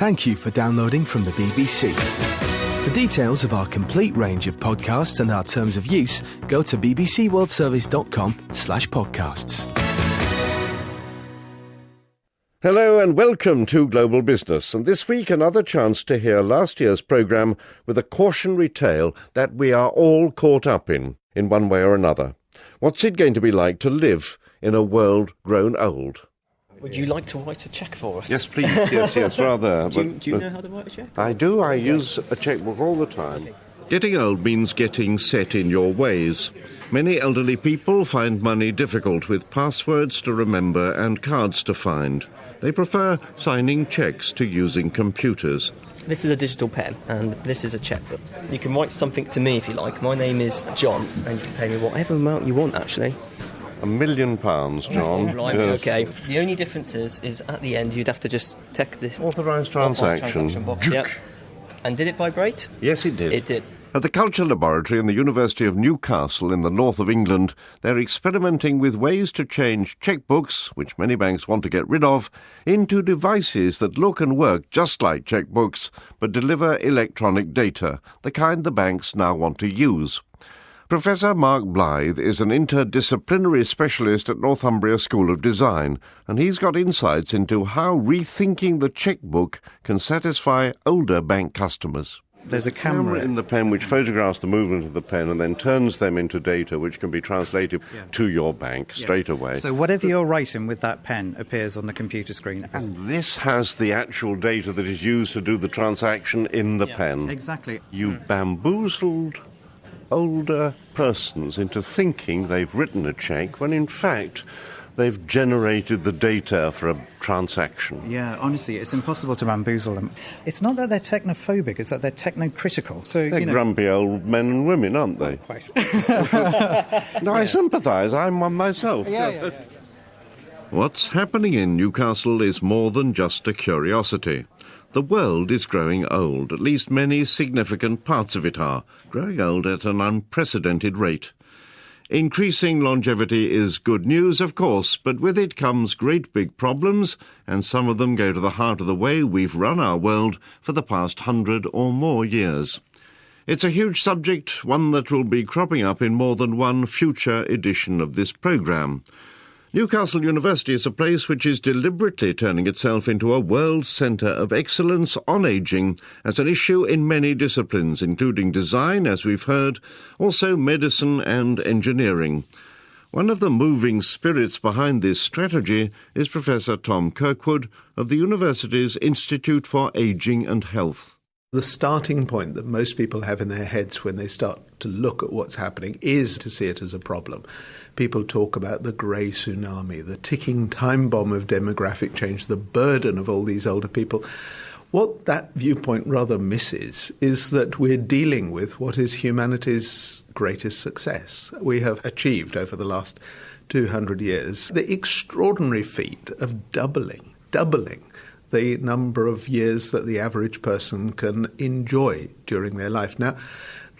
Thank you for downloading from the BBC. For details of our complete range of podcasts and our terms of use, go to bbcworldservice.com slash podcasts. Hello and welcome to Global Business. And this week, another chance to hear last year's programme with a cautionary tale that we are all caught up in, in one way or another. What's it going to be like to live in a world grown old? Would you like to write a cheque for us? Yes, please. Yes, yes, rather. do, you, but- do you know how to write a cheque? I do. I use a checkbook all the time. Getting old means getting set in your ways. Many elderly people find money difficult with passwords to remember and cards to find. They prefer signing cheques to using computers. This is a digital pen, and this is a chequebook. You can write something to me if you like. My name is John, and you can pay me whatever amount you want, actually. A million pounds, John. Blimey, Yes. okay. The only difference is, is at the end you'd have to just tick this Authorised authorised transaction. box. Yep. And did it vibrate? Yes, it did. It did. At the Culture Laboratory in the University of Newcastle in the north of England, they're experimenting with ways to change checkbooks, which many banks want to get rid of, into devices that look and work just like checkbooks but deliver electronic data, the kind the banks now want to use. Professor Mark Blythe is an interdisciplinary specialist at Northumbria School of Design, and he's got insights into how rethinking the checkbook can satisfy older bank customers There's a camera camera in the pen which photographs the movement of the pen and then turns them into data which can be translated to your bank straight away. So whatever you're writing with that pen appears on the computer screen. and this has the actual data that is used to do the transaction in the pen. Exactly. You've bamboozled older persons into thinking they've written a cheque when in fact they've generated the data for a transaction. Yeah, honestly, it's impossible to bamboozle them. It's not that they're technophobic; it's that they're technocritical. So They're you know, grumpy old men and women, aren't they? quite. No, I sympathise. I'm one myself. Yeah. What's happening in Newcastle is more than just a curiosity. The world is growing old, at least many significant parts of it are, growing old at an unprecedented rate. Increasing longevity is good news, of course, but with it comes great big problems, and some of them go to the heart of the way we've run our world for the past hundred or more years. It's a huge subject, one that will be cropping up in more than one future edition of this programme. Newcastle University is a place which is deliberately turning itself into a world centre of excellence on ageing as an issue in many disciplines, including design, as we've heard, also medicine and engineering. One of the moving spirits behind this strategy is Professor Tom Kirkwood of the university's Institute for Ageing and Health. The starting point that most people have in their heads when they start to look at what's happening is to see it as a problem. People talk about the grey tsunami, the ticking time bomb of demographic change, the burden of all these older people. What that viewpoint rather misses is that we're dealing with what is humanity's greatest success. We have achieved over the last 200 years the extraordinary feat of doubling, doubling the number of years that the average person can enjoy during their life. Now,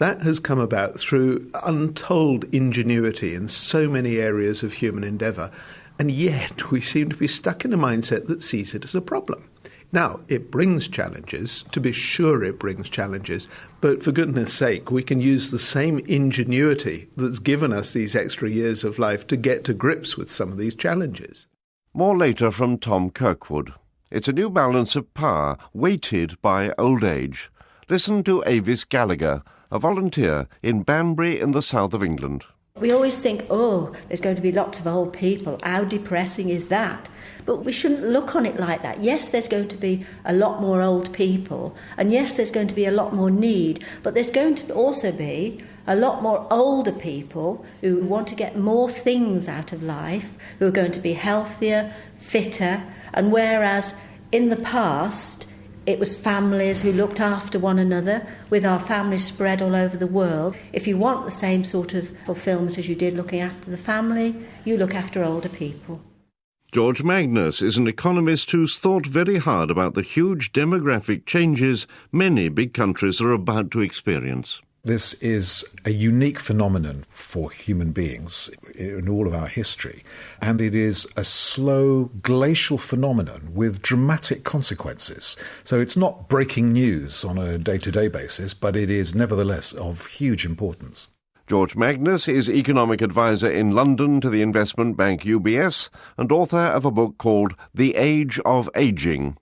that has come about through untold ingenuity in so many areas of human endeavour, and yet we seem to be stuck in a mindset that sees it as a problem. Now, it brings challenges, to be sure, it brings challenges, but for goodness sake, we can use the same ingenuity that's given us these extra years of life to get to grips with some of these challenges. More later from Tom Kirkwood. It's a new balance of power, weighted by old age. Listen to Avis Gallagher, a volunteer in Banbury in the south of England. We always think, oh, there's going to be lots of old people. How depressing is that? But we shouldn't look on it like that. Yes, there's going to be a lot more old people, and yes, there's going to be a lot more need, but there's going to also be a lot more older people who want to get more things out of life, who are going to be healthier, fitter, and whereas in the past, it was families who looked after one another, with our families spread all over the world. If you want the same sort of fulfillment as you did looking after the family, you look after older people. George Magnus is an economist who's thought very hard about the huge demographic changes many big countries are about to experience. This is a unique phenomenon for human beings in all of our history, and it is a slow glacial phenomenon with dramatic consequences. So it's not breaking news on a day to day basis, but it is nevertheless of huge importance. George Magnus is economic advisor in London to the investment bank UBS and author of a book called The Age of Aging.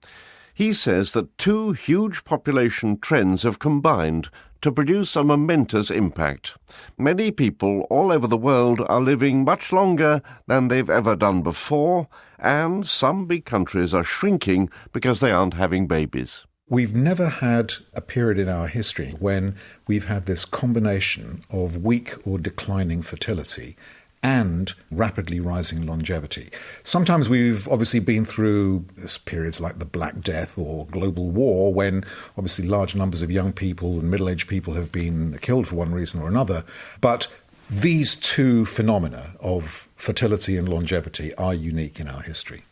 He says that two huge population trends have combined to produce a momentous impact. Many people all over the world are living much longer than they've ever done before, and some big countries are shrinking because they aren't having babies. We've never had a period in our history when we've had this combination of weak or declining fertility and rapidly rising longevity. Sometimes we've obviously been through periods like the Black Death or global war when obviously large numbers of young people and middle aged people have been killed for one reason or another. But these two phenomena of fertility and longevity are unique in our history.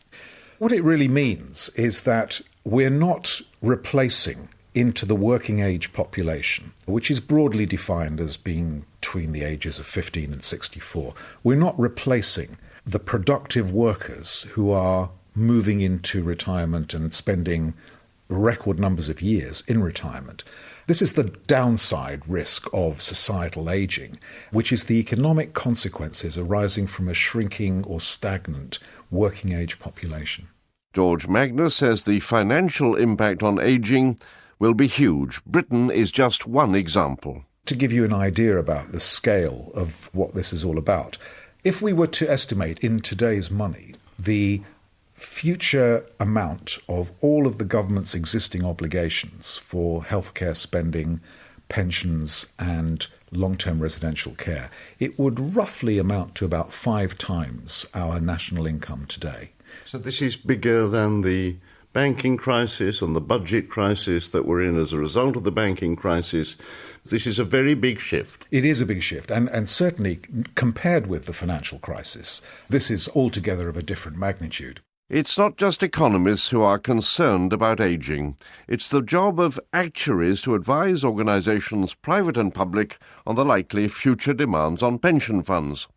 What it really means is that we're not replacing into the working age population, which is broadly defined as being between the ages of 15 and 64. We're not replacing the productive workers who are moving into retirement and spending record numbers of years in retirement. This is the downside risk of societal aging, which is the economic consequences arising from a shrinking or stagnant working age population. George Magnus says the financial impact on aging will be huge. Britain is just one example. To give you an idea about the scale of what this is all about, if we were to estimate in today's money the future amount of all of the government's existing obligations for healthcare spending, pensions, and long term residential care, it would roughly amount to about five times our national income today. So, this is bigger than the banking crisis and the budget crisis that we're in as a result of the banking crisis. This is a very big shift. It is a big shift, and, and certainly compared with the financial crisis, this is altogether of a different magnitude. It's not just economists who are concerned about ageing. It's the job of actuaries to advise organisations, private and public, on the likely future demands on pension funds.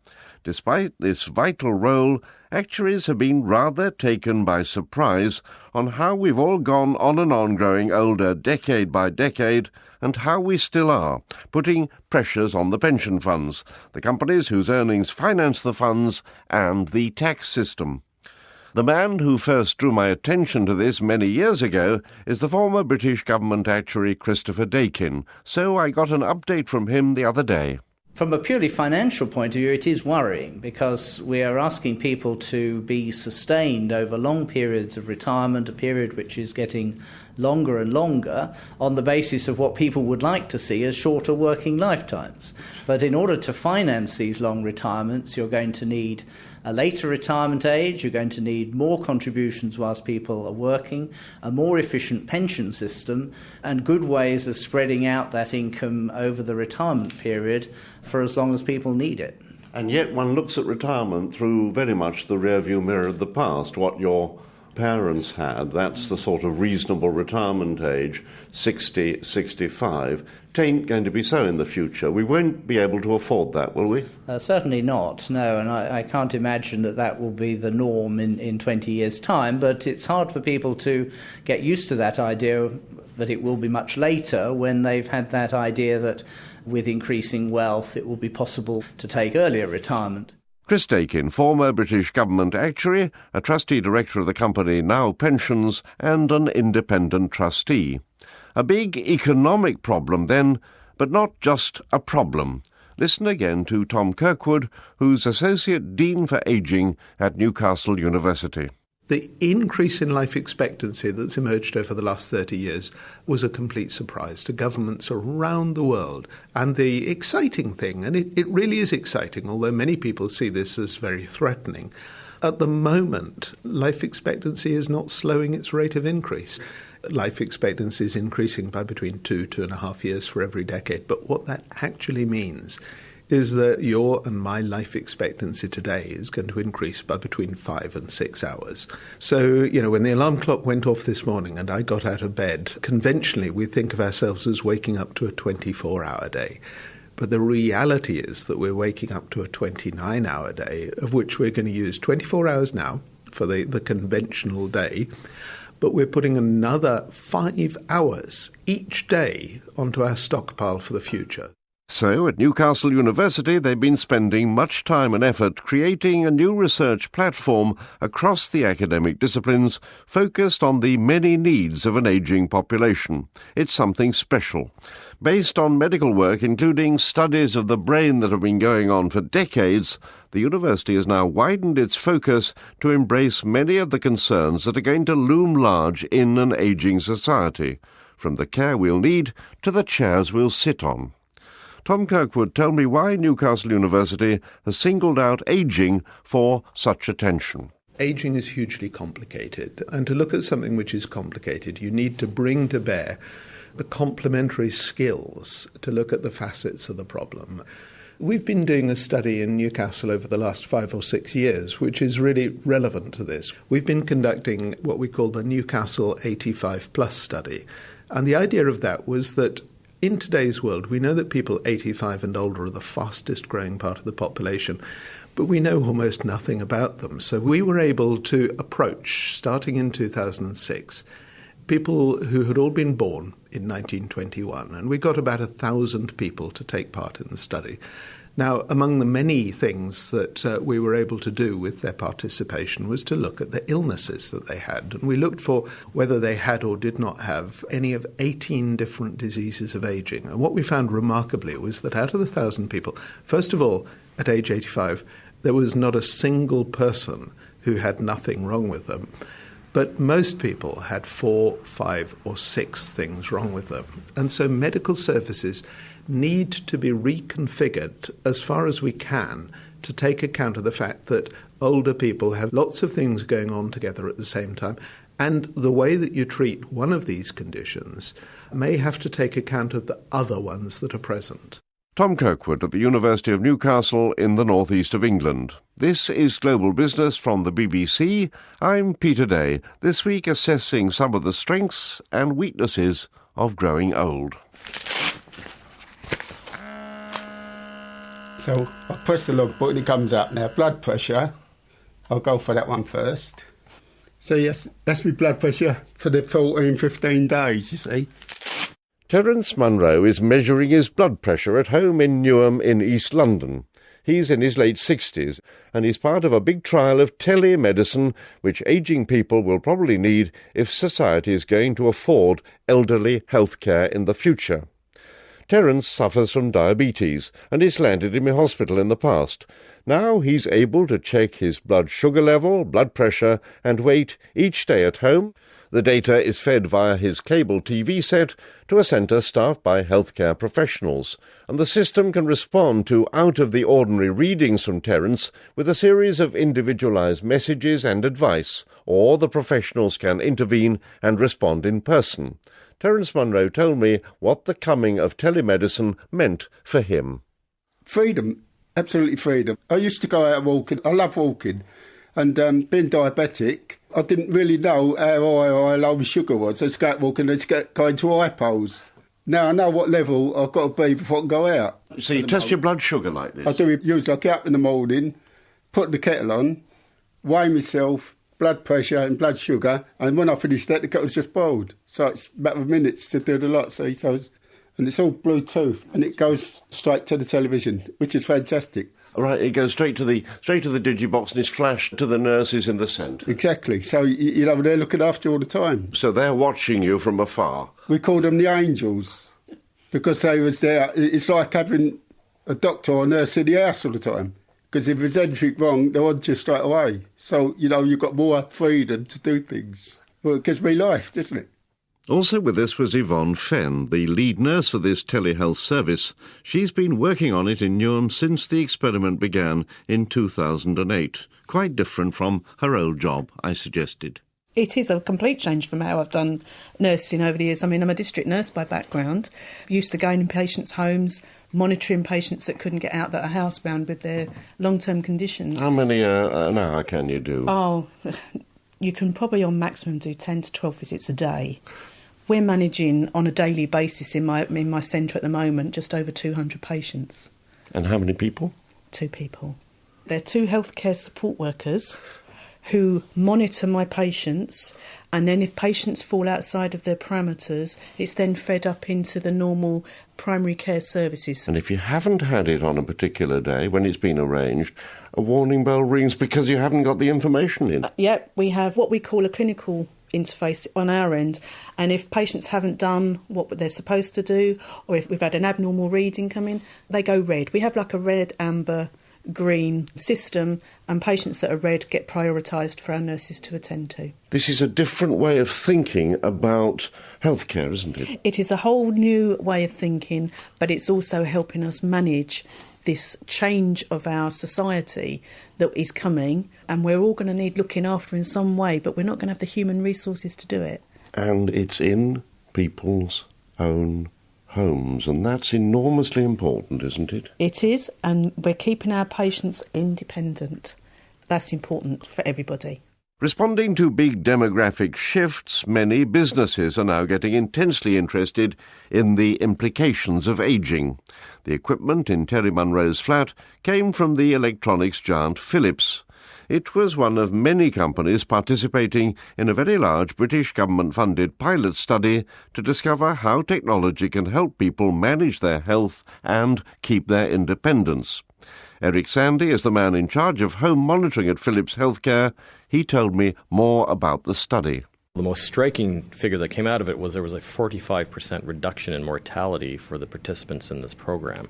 Despite this vital role, actuaries have been rather taken by surprise on how we've all gone on and on growing older decade by decade and how we still are, putting pressures on the pension funds, the companies whose earnings finance the funds, and the tax system. The man who first drew my attention to this many years ago is the former British government actuary Christopher Daykin, so I got an update from him the other day. From a purely financial point of view, it is worrying because we are asking people to be sustained over long periods of retirement, a period which is getting longer and longer, on the basis of what people would like to see as shorter working lifetimes. But in order to finance these long retirements, you're going to need a later retirement age, you're going to need more contributions whilst people are working, a more efficient pension system, and good ways of spreading out that income over the retirement period for as long as people need it. And yet one looks at retirement through very much the rearview mirror of the past, what your parents had. That's the sort of reasonable retirement age, 60, 65. It ain't going to be so in the future. We won't be able to afford that, will we? Uh, certainly not, no, and I, I, can't imagine that that will be the norm in, in 20 years' time, but it's hard for people to get used to that idea that it will be much later when they've had that idea that with increasing wealth it will be possible to take earlier retirement. Chris Daykin, former British government actuary, a trustee director of the company Now Pensions, and an independent trustee. A big economic problem, then, but not just a problem. Listen again to Tom Kirkwood, who's Associate Dean for Aging at Newcastle University. The increase in life expectancy that's emerged over the last 30 years was a complete surprise to governments around the world. And the exciting thing, and it, it really is exciting, although many people see this as very threatening, at the moment, life expectancy is not slowing its rate of increase. Life expectancy is increasing by between two, two and a half years for every decade. But what that actually means is that your and my life expectancy today is going to increase by between five and six hours. So, you know, when the alarm clock went off this morning and I got out of bed, conventionally we think of ourselves as waking up to a 24 hour day. But the reality is that we're waking up to a 29 hour day, of which we're going to use 24 hours now for the, the conventional day but we're putting another five hours each day onto our stockpile for the future. So, at Newcastle University, they've been spending much time and effort creating a new research platform across the academic disciplines focused on the many needs of an ageing population. It's something special. Based on medical work, including studies of the brain that have been going on for decades, the university has now widened its focus to embrace many of the concerns that are going to loom large in an ageing society, from the care we'll need to the chairs we'll sit on. Tom Kirkwood told me why Newcastle University has singled out ageing for such attention. Aging is hugely complicated, and to look at something which is complicated, you need to bring to bear the complementary skills to look at the facets of the problem. We've been doing a study in Newcastle over the last five or six years, which is really relevant to this. We've been conducting what we call the Newcastle 85 Plus study. And the idea of that was that in today's world, we know that people 85 and older are the fastest growing part of the population, but we know almost nothing about them. So we were able to approach, starting in 2006, people who had all been born in 1921, and we got about a thousand people to take part in the study. Now, among the many things that uh, we were able to do with their participation was to look at the illnesses that they had. And we looked for whether they had or did not have any of 18 different diseases of aging. And what we found remarkably was that out of the thousand people, first of all, at age 85, there was not a single person who had nothing wrong with them. But most people had four, five, or six things wrong with them. And so medical services need to be reconfigured as far as we can to take account of the fact that older people have lots of things going on together at the same time. And the way that you treat one of these conditions may have to take account of the other ones that are present. Tom Kirkwood at the University of Newcastle in the northeast of England. This is Global Business from the BBC. I'm Peter Day, this week assessing some of the strengths and weaknesses of growing old. So I press the logbook button, it comes up now. Blood pressure, I'll go for that one first. So yes, that's my blood pressure for the 14, 15 days, you see. Terence Munro is measuring his blood pressure at home in Newham in East London. He's in his late 60s and he's part of a big trial of telemedicine which ageing people will probably need if society is going to afford elderly health care in the future. Terence suffers from diabetes and is landed in a hospital in the past. Now he's able to check his blood sugar level, blood pressure, and weight each day at home. The data is fed via his cable TV set to a centre staffed by healthcare professionals, and the system can respond to out of the ordinary readings from Terence with a series of individualised messages and advice, or the professionals can intervene and respond in person. Terence Munro told me what the coming of telemedicine meant for him. Freedom, absolutely freedom. I used to go out walking. I love walking. And um, being diabetic, I didn't really know how high or low my sugar was. I out walking and just get, go into hypos. Now I know what level I've got to be before I can go out. So you test your blood sugar like this? I do it usually. I get up in the morning, put the kettle on, weigh myself, blood pressure and blood sugar. And when I finished that, the kettle's just boiled. So it's a matter of minutes to do the lot. So, so and it's all Bluetooth, and it goes straight to the television, which is fantastic. Right, it goes straight to the straight to the digibox and is flashed to the nurses in the centre. Exactly. So you know they're looking after you all the time. So they're watching you from afar. We call them the angels because they was there. It's like having a doctor or nurse in the house all the time because if there's anything wrong, they're on you straight away. So, you know, you've got more freedom to do things. Well, it gives me life, doesn't it? Also with us was Yvonne Fenn, the lead nurse for this telehealth service. She's been working on it in Newham since the experiment began in 2008. Quite different from her old job, I suggested. It is a complete change from how I've done nursing over the years. I mean, I'm a district nurse by background, used to going in patients' homes, monitoring patients that couldn't get out that are housebound with their long term conditions. How many uh, an hour can you do? Oh, you can probably on maximum do 10 to 12 visits a day. We're managing on a daily basis in my, in my centre at the moment just over 200 patients. And how many people? Two people. They're two healthcare support workers who monitor my patients and then if patients fall outside of their parameters it's then fed up into the normal primary care services and if you haven't had it on a particular day when it's been arranged a warning bell rings because you haven't got the information in uh, yep we have what we call a clinical interface on our end and if patients haven't done what they're supposed to do or if we've had an abnormal reading come in they go red we have like a red amber green system, and patients that are red get prioritised for our nurses to attend to. This is a different way of thinking about healthcare, isn't it? It is a whole new way of thinking, but it's also helping us manage this change of our society that is coming, and we're all going to need looking after in some way, but we're not going to have the human resources to do it. And it's in people's own homes, and that's enormously important, isn't it? It is, and we're keeping our patients independent. That's important for everybody. Responding to big demographic shifts, many businesses are now getting intensely interested in the implications of ageing. The equipment in Terry Munro's flat came from the electronics giant Philips. It was one of many companies participating in a very large British government funded pilot study to discover how technology can help people manage their health and keep their independence. Eric Sandy is the man in charge of home monitoring at Philips Healthcare. He told me more about the study. The most striking figure that came out of it was there was a 45% reduction in mortality for the participants in this program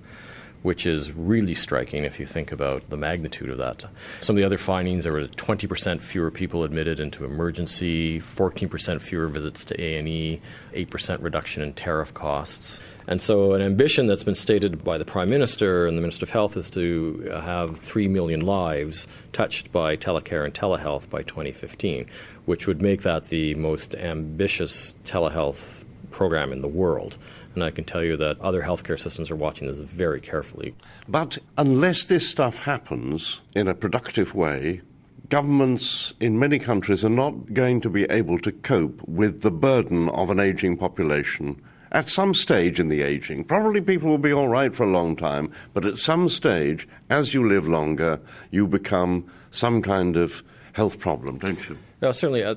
which is really striking if you think about the magnitude of that. Some of the other findings there were 20% fewer people admitted into emergency, 14% fewer visits to A&E, 8% reduction in tariff costs. And so an ambition that's been stated by the Prime Minister and the Minister of Health is to have 3 million lives touched by telecare and telehealth by 2015, which would make that the most ambitious telehealth program in the world. And I can tell you that other healthcare systems are watching this very carefully. But unless this stuff happens in a productive way, governments in many countries are not going to be able to cope with the burden of an aging population. At some stage in the aging, probably people will be all right for a long time, but at some stage, as you live longer, you become some kind of health problem, don't you? No, certainly. Uh,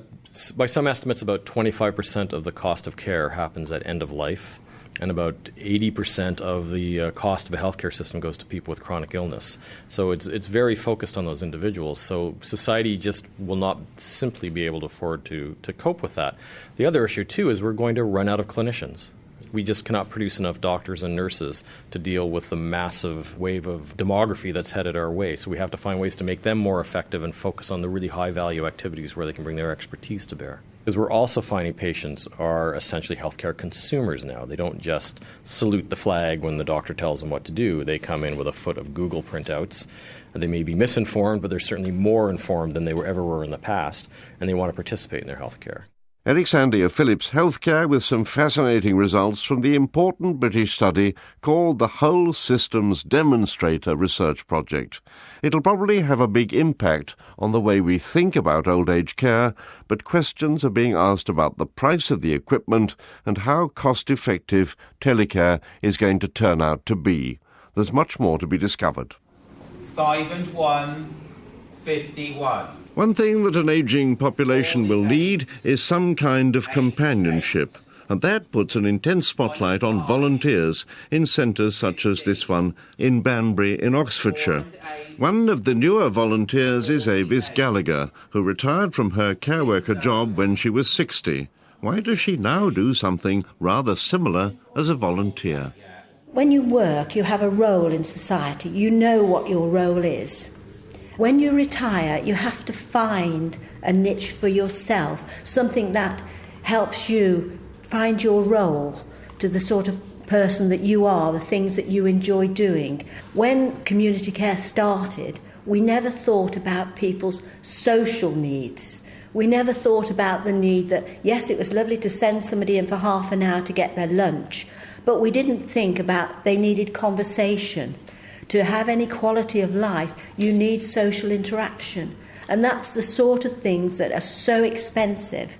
by some estimates, about 25% of the cost of care happens at end of life and about 80% of the uh, cost of a healthcare system goes to people with chronic illness. So it's, it's very focused on those individuals. So society just will not simply be able to afford to, to cope with that. The other issue, too, is we're going to run out of clinicians. We just cannot produce enough doctors and nurses to deal with the massive wave of demography that's headed our way. So we have to find ways to make them more effective and focus on the really high value activities where they can bring their expertise to bear is we're also finding patients are essentially healthcare consumers now. They don't just salute the flag when the doctor tells them what to do. They come in with a foot of Google printouts. They may be misinformed, but they're certainly more informed than they ever were in the past, and they want to participate in their healthcare. Eric Sandy of Philips Healthcare with some fascinating results from the important British study called the Whole Systems Demonstrator Research Project. It'll probably have a big impact on the way we think about old age care, but questions are being asked about the price of the equipment and how cost effective telecare is going to turn out to be. There's much more to be discovered. Five and one, fifty-one. One thing that an ageing population will need is some kind of companionship, and that puts an intense spotlight on volunteers in centres such as this one in Banbury in Oxfordshire. One of the newer volunteers is Avis Gallagher, who retired from her care worker job when she was 60. Why does she now do something rather similar as a volunteer? When you work, you have a role in society. You know what your role is. When you retire, you have to find a niche for yourself, something that helps you find your role to the sort of person that you are, the things that you enjoy doing. When community care started, we never thought about people's social needs. We never thought about the need that, yes, it was lovely to send somebody in for half an hour to get their lunch, but we didn't think about they needed conversation. To have any quality of life, you need social interaction. And that's the sort of things that are so expensive.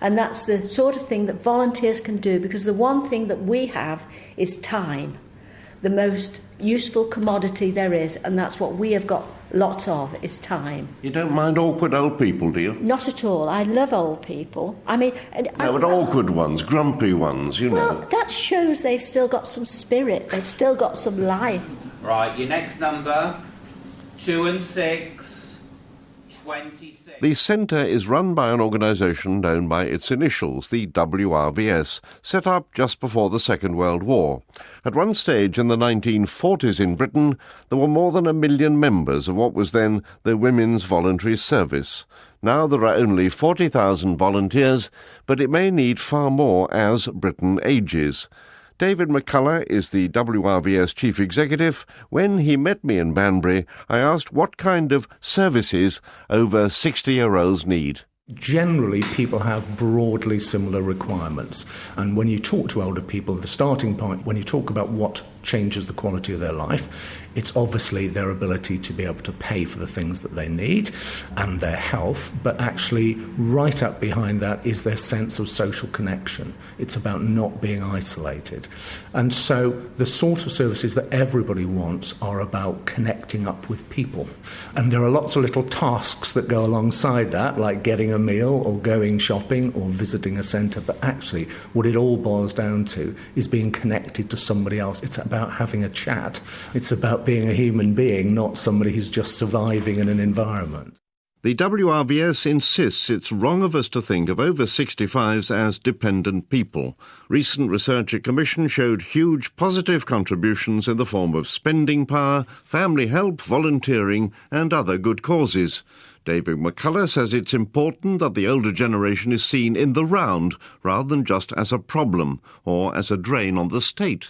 And that's the sort of thing that volunteers can do because the one thing that we have is time, the most useful commodity there is, and that's what we have got lots of is time. You don't mind awkward old people, do you? Not at all. I love old people. I mean, no, but awkward ones, grumpy ones, you well, know. Well, that shows they've still got some spirit. They've still got some life. Right, your next number, two and six. 26. The centre is run by an organisation known by its initials, the WRVS, set up just before the Second World War. At one stage in the 1940s in Britain, there were more than a million members of what was then the Women's Voluntary Service. Now there are only 40,000 volunteers, but it may need far more as Britain ages. David McCullough is the WRVS chief executive. When he met me in Banbury, I asked what kind of services over 60 year olds need. Generally, people have broadly similar requirements. And when you talk to older people, the starting point, when you talk about what changes the quality of their life, it's obviously their ability to be able to pay for the things that they need and their health, but actually, right up behind that is their sense of social connection. It's about not being isolated. And so, the sort of services that everybody wants are about connecting up with people. And there are lots of little tasks that go alongside that, like getting a meal or going shopping or visiting a centre, but actually, what it all boils down to is being connected to somebody else. It's about having a chat, it's about being a human being, not somebody who's just surviving in an environment. The WRVS insists it's wrong of us to think of over 65s as dependent people. Recent research at Commission showed huge positive contributions in the form of spending power, family help, volunteering, and other good causes. David McCullough says it's important that the older generation is seen in the round rather than just as a problem or as a drain on the state.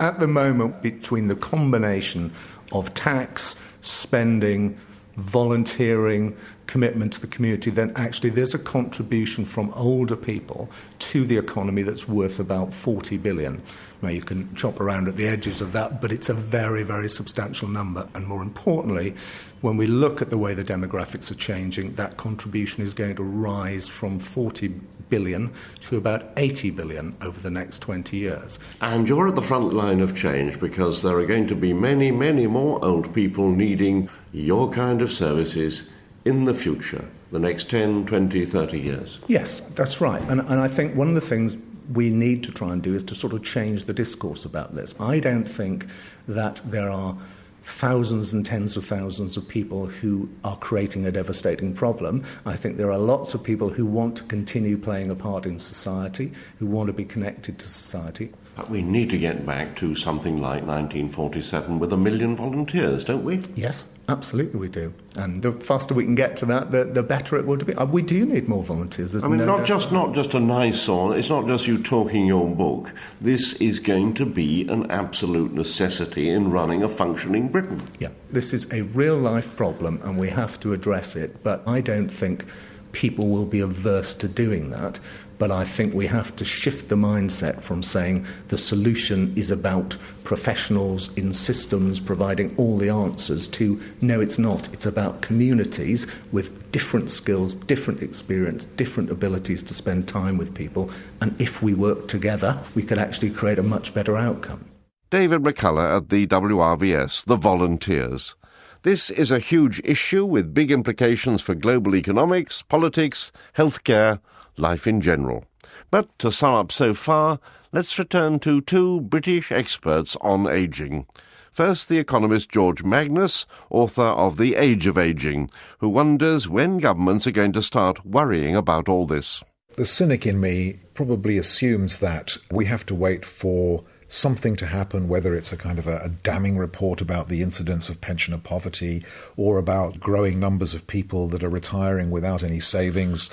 At the moment, between the combination of tax, spending, volunteering, commitment to the community, then actually there's a contribution from older people to the economy that's worth about 40 billion. Now you can chop around at the edges of that, but it's a very, very substantial number. And more importantly, when we look at the way the demographics are changing, that contribution is going to rise from 40 billion to about 80 billion over the next 20 years. And you're at the front line of change because there are going to be many, many more old people needing your kind of services in the future, the next 10, 20, 30 years. Yes, that's right. And, and I think one of the things we need to try and do is to sort of change the discourse about this. I don't think that there are thousands and tens of thousands of people who are creating a devastating problem. I think there are lots of people who want to continue playing a part in society, who want to be connected to society. But we need to get back to something like 1947 with a million volunteers, don't we? Yes, absolutely we do. And the faster we can get to that, the, the better it would be. Uh, we do need more volunteers. I mean, no not just not just a nice song. It's not just you talking your book. This is going to be an absolute necessity in running a functioning Britain. Yeah, this is a real life problem, and we have to address it. But I don't think people will be averse to doing that. But I think we have to shift the mindset from saying the solution is about professionals in systems providing all the answers to no, it's not. It's about communities with different skills, different experience, different abilities to spend time with people. And if we work together, we could actually create a much better outcome. David McCullough at the WRVS, the volunteers. This is a huge issue with big implications for global economics, politics, healthcare, life in general. But to sum up so far, let's return to two British experts on ageing. First, the economist George Magnus, author of The Age of Aging, who wonders when governments are going to start worrying about all this. The cynic in me probably assumes that we have to wait for something to happen, whether it's a kind of a, a, damning report about the incidence of pensioner poverty or about growing numbers of people that are retiring without any savings,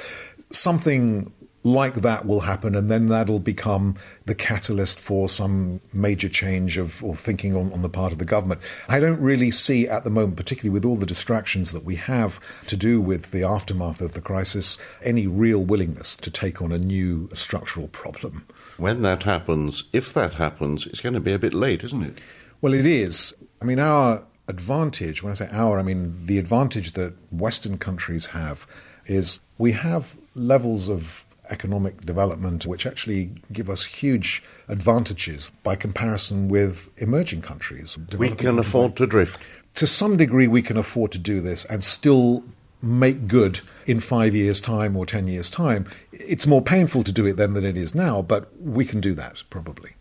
something like that will happen, and then that'll become the catalyst for some major change of or thinking on, on the part of the government. I don't really see at the moment, particularly with all the distractions that we have to do with the aftermath of the crisis, any real willingness to take on a new structural problem. When that happens, if that happens, it's going to be a bit late, isn't it? Well, it is. I mean, our advantage, when I say our, I mean the advantage that Western countries have is we have levels of economic development which actually give us huge advantages by comparison with emerging countries. We can afford to drift. To some degree, we can afford to do this and still make good in five years' time or ten years' time. It's more painful to do it then than it is now, but we can do that probably.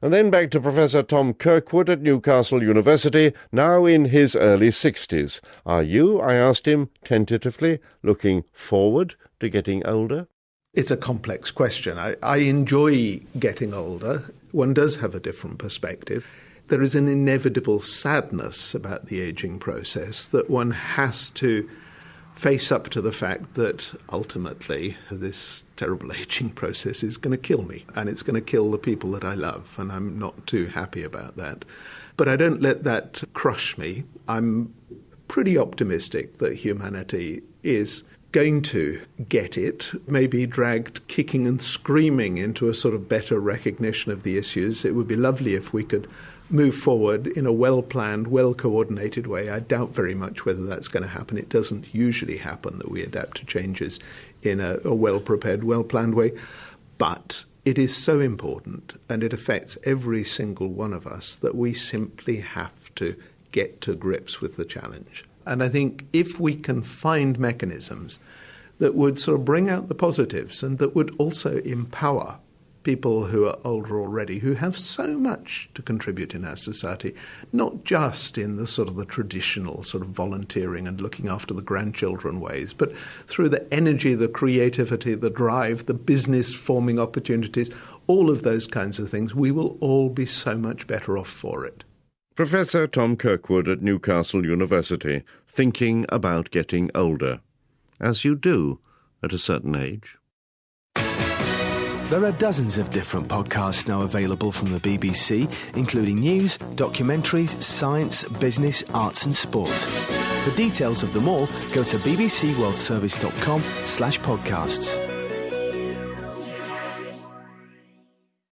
And then back to Professor Tom Kirkwood at Newcastle University, now in his early 60s. Are you, I asked him tentatively, looking forward to getting older? It's a complex question. I, I enjoy getting older. One does have a different perspective. There is an inevitable sadness about the aging process that one has to face up to the fact that ultimately this terrible aging process is going to kill me and it's going to kill the people that I love, and I'm not too happy about that. But I don't let that crush me. I'm pretty optimistic that humanity is going to get it, maybe dragged kicking and screaming into a sort of better recognition of the issues. It would be lovely if we could move forward in a well planned, well coordinated way. I doubt very much whether that's going to happen. It doesn't usually happen that we adapt to changes in a, a well prepared, well planned way. But it is so important and it affects every single one of us that we simply have to get to grips with the challenge. And I think if we can find mechanisms that would sort of bring out the positives and that would also empower people who are older already who have so much to contribute in our society, not just in the sort of the traditional sort of volunteering and looking after the grandchildren ways, but through the energy, the creativity, the drive, the business forming opportunities, all of those kinds of things, we will all be so much better off for it. Professor Tom Kirkwood at Newcastle University, thinking about getting older, as you do at a certain age. There are dozens of different podcasts now available from the BBC, including news, documentaries, science, business, arts and sport. For details of them all, go to bbcworldservice.com slash podcasts.